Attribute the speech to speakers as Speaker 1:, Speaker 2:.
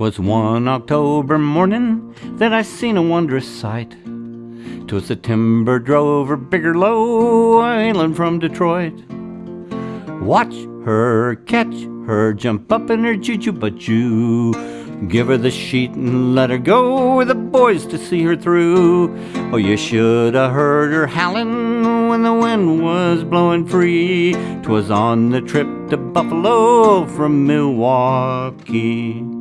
Speaker 1: 'Twas one October morning that I seen a wondrous sight. 'Twas the timber drogher, Bigler, island from Detroit. Watch her, catch her, jump up in her choo-choo but you Give her the sheet and let her go with the boys to see her through. Oh, you should have heard her howling when the wind was blowing free. 'Twas on the trip to Buffalo from Milwaukee.